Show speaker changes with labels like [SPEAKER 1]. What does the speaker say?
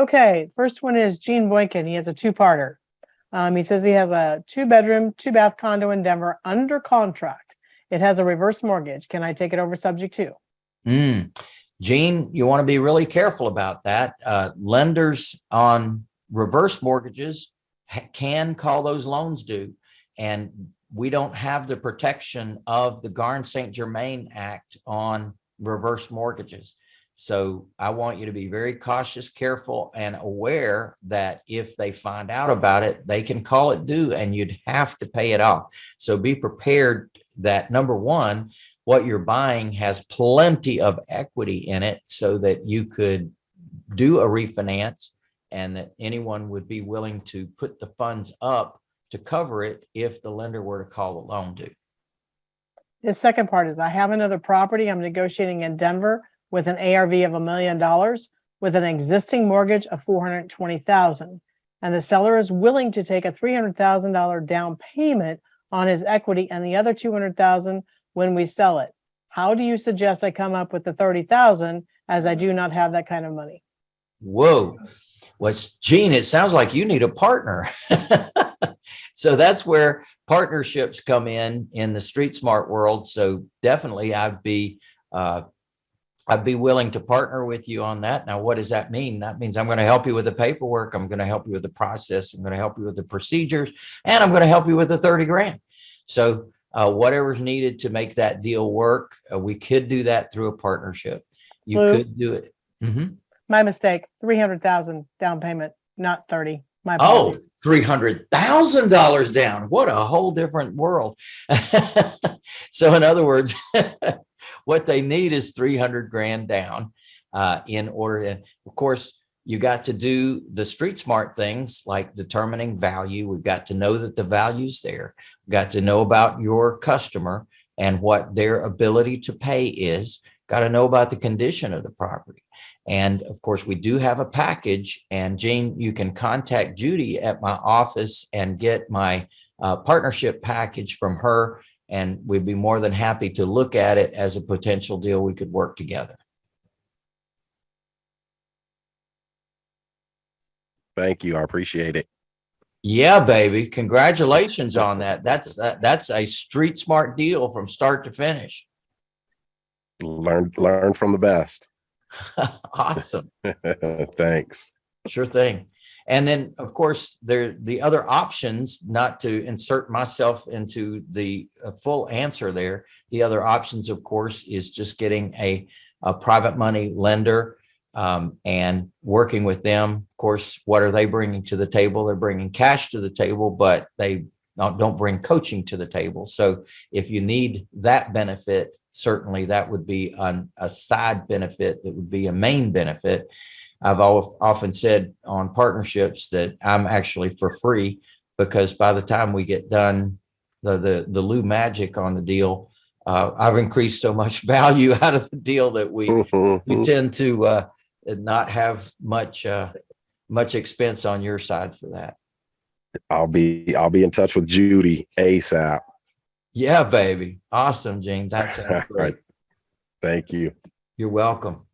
[SPEAKER 1] Okay, first one is Gene Boykin. He has a two-parter. Um, he says he has a two-bedroom, two-bath condo in Denver under contract. It has a reverse mortgage. Can I take it over subject to?
[SPEAKER 2] Mm. Gene, you want to be really careful about that. Uh, lenders on reverse mortgages can call those loans due. And we don't have the protection of the Garn St. Germain Act on reverse mortgages. So I want you to be very cautious, careful, and aware that if they find out about it, they can call it due and you'd have to pay it off. So be prepared that number one, what you're buying has plenty of equity in it so that you could do a refinance and that anyone would be willing to put the funds up to cover it if the lender were to call the loan due.
[SPEAKER 1] The second part is I have another property I'm negotiating in Denver with an ARV of a million dollars with an existing mortgage of four hundred and the seller is willing to take a three hundred thousand dollar down payment on his equity and the other two hundred thousand when we sell it. How do you suggest I come up with the thirty thousand as I do not have that kind of money?
[SPEAKER 2] Whoa, what's Gene? It sounds like you need a partner. so that's where partnerships come in in the street smart world. So definitely I'd be uh, I'd be willing to partner with you on that. Now, what does that mean? That means I'm going to help you with the paperwork. I'm going to help you with the process. I'm going to help you with the procedures, and I'm going to help you with the 30 grand. So uh, whatever's needed to make that deal work, uh, we could do that through a partnership. You could do it. Mhm.
[SPEAKER 1] My mistake, three hundred thousand down payment, not thirty. My
[SPEAKER 2] Oh,
[SPEAKER 1] apologies.
[SPEAKER 2] three hundred thousand dollars down. What a whole different world. so in other words, what they need is three hundred grand down uh, in order. And of course, you got to do the street smart things like determining value. We've got to know that the value's there. We've got to know about your customer and what their ability to pay is. Got to know about the condition of the property. And of course, we do have a package and Jane, you can contact Judy at my office and get my uh, partnership package from her. And we'd be more than happy to look at it as a potential deal we could work together.
[SPEAKER 3] Thank you. I appreciate it.
[SPEAKER 2] Yeah, baby. Congratulations on that. That's that, that's a street smart deal from start to finish.
[SPEAKER 3] Learn, learn from the best.
[SPEAKER 2] awesome.
[SPEAKER 3] Thanks.
[SPEAKER 2] Sure thing. And then, of course, there the other options, not to insert myself into the uh, full answer there. The other options, of course, is just getting a, a private money lender um, and working with them. Of course, what are they bringing to the table? They're bringing cash to the table, but they don't, don't bring coaching to the table. So if you need that benefit, certainly that would be on a side benefit that would be a main benefit. I've often said on partnerships that I'm actually for free because by the time we get done, the the the Lou magic on the deal, uh, I've increased so much value out of the deal that we we tend to uh, not have much uh, much expense on your side for that.
[SPEAKER 3] I'll be I'll be in touch with Judy ASAP.
[SPEAKER 2] Yeah, baby, awesome, Gene. That sounds great.
[SPEAKER 3] Thank you.
[SPEAKER 2] You're welcome.